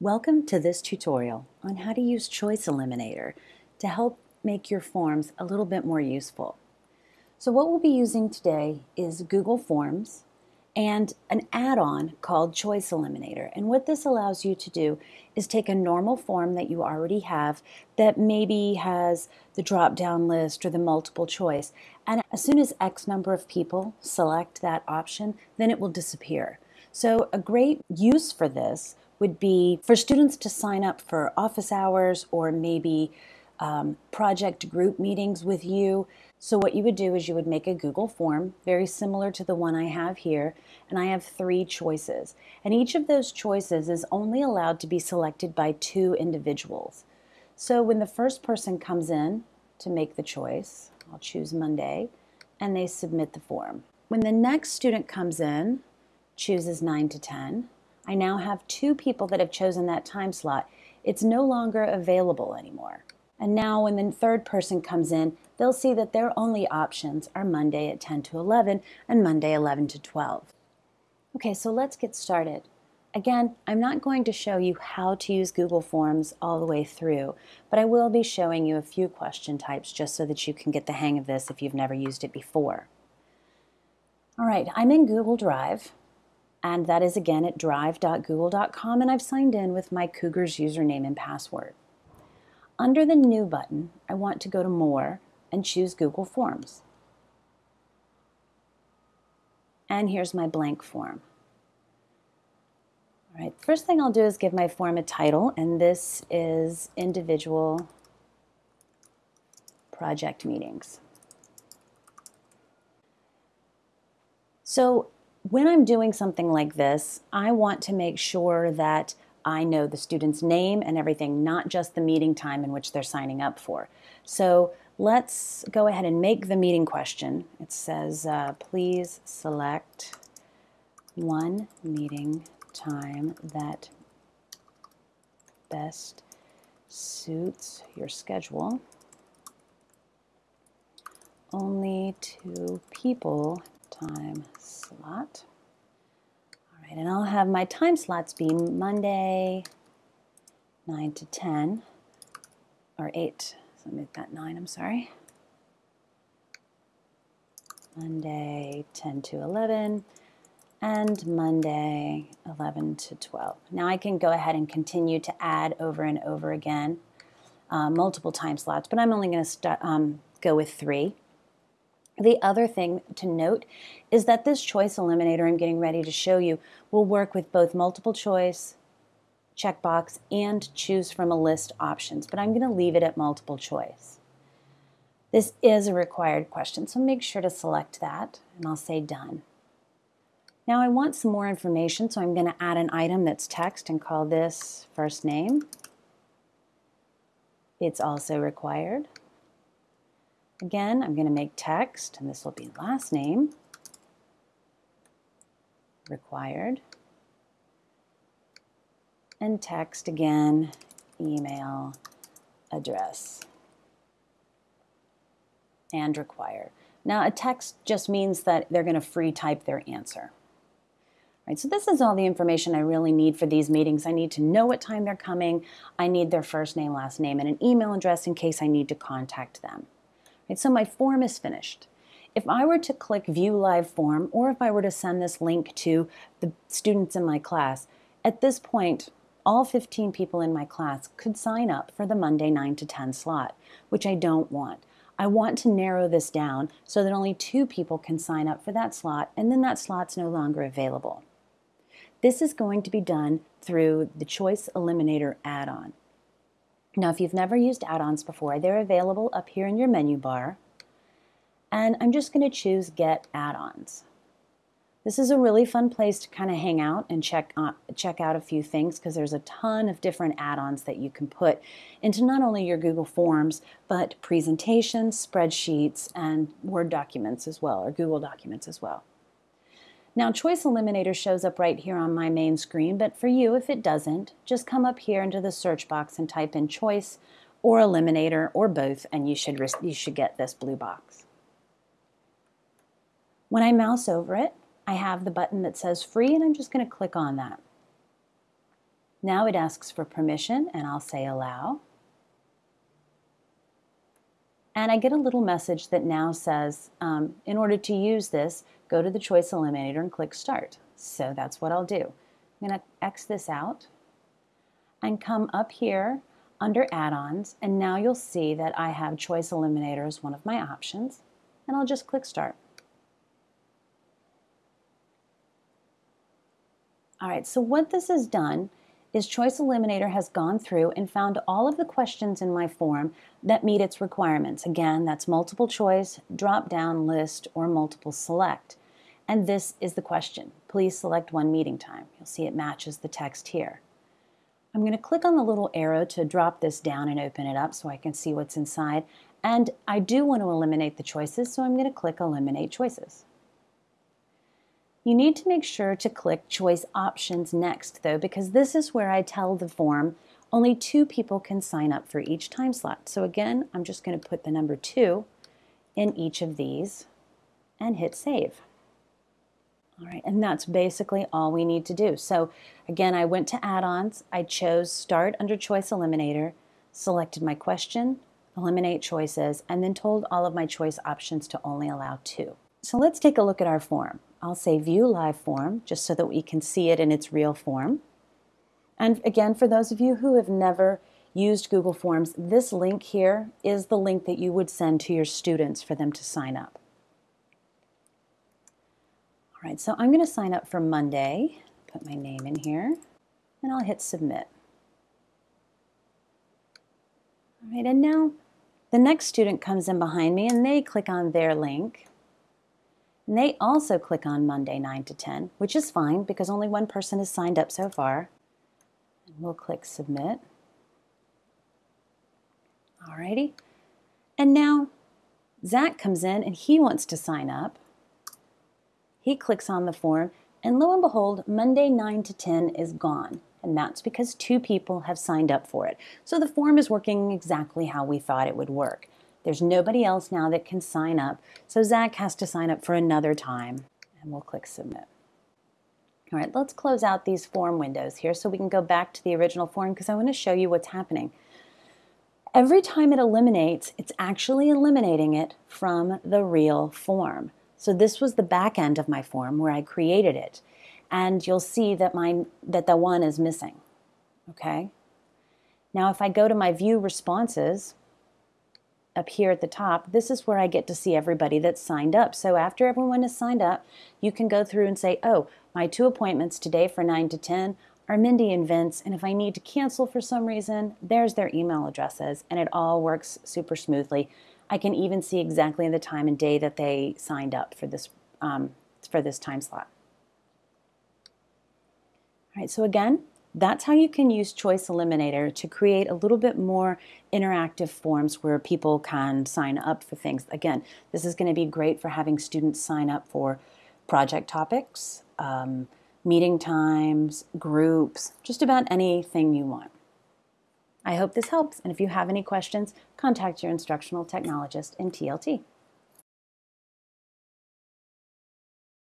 Welcome to this tutorial on how to use Choice Eliminator to help make your forms a little bit more useful. So what we'll be using today is Google Forms and an add-on called Choice Eliminator. And what this allows you to do is take a normal form that you already have that maybe has the drop-down list or the multiple choice. And as soon as X number of people select that option, then it will disappear. So a great use for this would be for students to sign up for office hours or maybe um, project group meetings with you. So what you would do is you would make a Google form, very similar to the one I have here, and I have three choices. And each of those choices is only allowed to be selected by two individuals. So when the first person comes in to make the choice, I'll choose Monday, and they submit the form. When the next student comes in, chooses 9 to 10, I now have two people that have chosen that time slot. It's no longer available anymore. And now when the third person comes in, they'll see that their only options are Monday at 10 to 11 and Monday 11 to 12. Okay, so let's get started. Again, I'm not going to show you how to use Google Forms all the way through, but I will be showing you a few question types just so that you can get the hang of this if you've never used it before. All right, I'm in Google Drive and that is again at drive.google.com and I've signed in with my Cougars username and password. Under the New button, I want to go to More and choose Google Forms. And here's my blank form. All right, first thing I'll do is give my form a title, and this is Individual Project Meetings. So when I'm doing something like this, I want to make sure that I know the student's name and everything, not just the meeting time in which they're signing up for. So let's go ahead and make the meeting question. It says, uh, please select one meeting time that best suits your schedule. Only two people time slot. All right, and I'll have my time slots be Monday, 9 to 10, or 8, so make that 9, I'm sorry. Monday, 10 to 11, and Monday, 11 to 12. Now I can go ahead and continue to add over and over again, uh, multiple time slots, but I'm only going to um, go with three. The other thing to note is that this choice eliminator I'm getting ready to show you will work with both multiple choice, checkbox, and choose from a list options, but I'm going to leave it at multiple choice. This is a required question, so make sure to select that, and I'll say done. Now I want some more information, so I'm going to add an item that's text and call this first name. It's also required. Again, I'm going to make text, and this will be last name, required, and text again, email, address, and required. Now, a text just means that they're going to free type their answer. Right, so this is all the information I really need for these meetings. I need to know what time they're coming. I need their first name, last name, and an email address in case I need to contact them. Right, so my form is finished. If I were to click View Live Form, or if I were to send this link to the students in my class, at this point, all 15 people in my class could sign up for the Monday 9 to 10 slot, which I don't want. I want to narrow this down so that only two people can sign up for that slot, and then that slot's no longer available. This is going to be done through the Choice Eliminator add-on. Now, if you've never used add-ons before, they're available up here in your menu bar. And I'm just going to choose Get Add-ons. This is a really fun place to kind of hang out and check, uh, check out a few things because there's a ton of different add-ons that you can put into not only your Google Forms, but presentations, spreadsheets, and Word documents as well, or Google documents as well. Now Choice Eliminator shows up right here on my main screen, but for you, if it doesn't, just come up here into the search box and type in Choice or Eliminator or both, and you should, you should get this blue box. When I mouse over it, I have the button that says free, and I'm just going to click on that. Now it asks for permission and I'll say allow. And I get a little message that now says, um, in order to use this, go to the choice eliminator and click start. So that's what I'll do. I'm going to X this out and come up here under add-ons and now you'll see that I have choice eliminator as one of my options and I'll just click start. All right, so what this has done is Choice Eliminator has gone through and found all of the questions in my form that meet its requirements. Again, that's multiple choice, drop down list, or multiple select. And this is the question. Please select one meeting time. You'll see it matches the text here. I'm going to click on the little arrow to drop this down and open it up so I can see what's inside. And I do want to eliminate the choices, so I'm going to click Eliminate Choices. You need to make sure to click Choice Options next, though, because this is where I tell the form only two people can sign up for each time slot. So again, I'm just going to put the number 2 in each of these and hit Save. All right, and that's basically all we need to do. So again, I went to add-ons, I chose Start under Choice Eliminator, selected my question, Eliminate Choices, and then told all of my choice options to only allow two. So let's take a look at our form. I'll say View Live Form, just so that we can see it in its real form. And again, for those of you who have never used Google Forms, this link here is the link that you would send to your students for them to sign up. All right, so I'm going to sign up for Monday, put my name in here, and I'll hit Submit. All right, and now the next student comes in behind me and they click on their link. And they also click on Monday 9 to 10, which is fine because only one person has signed up so far. And we'll click Submit. Alrighty. And now Zach comes in and he wants to sign up. He clicks on the form, and lo and behold, Monday 9 to 10 is gone. And that's because two people have signed up for it. So the form is working exactly how we thought it would work. There's nobody else now that can sign up, so Zach has to sign up for another time. And we'll click Submit. All right, let's close out these form windows here so we can go back to the original form because I want to show you what's happening. Every time it eliminates, it's actually eliminating it from the real form. So this was the back end of my form where I created it. And you'll see that, mine, that the one is missing. Okay? Now if I go to my view responses, up here at the top, this is where I get to see everybody that's signed up. So after everyone is signed up, you can go through and say, oh, my two appointments today for 9 to 10 are Mindy and Vince, and if I need to cancel for some reason, there's their email addresses, and it all works super smoothly. I can even see exactly the time and day that they signed up for this, um, for this time slot. All right, so again, that's how you can use Choice Eliminator to create a little bit more interactive forms where people can sign up for things. Again, this is going to be great for having students sign up for project topics, um, meeting times, groups, just about anything you want. I hope this helps, and if you have any questions, contact your instructional technologist in TLT.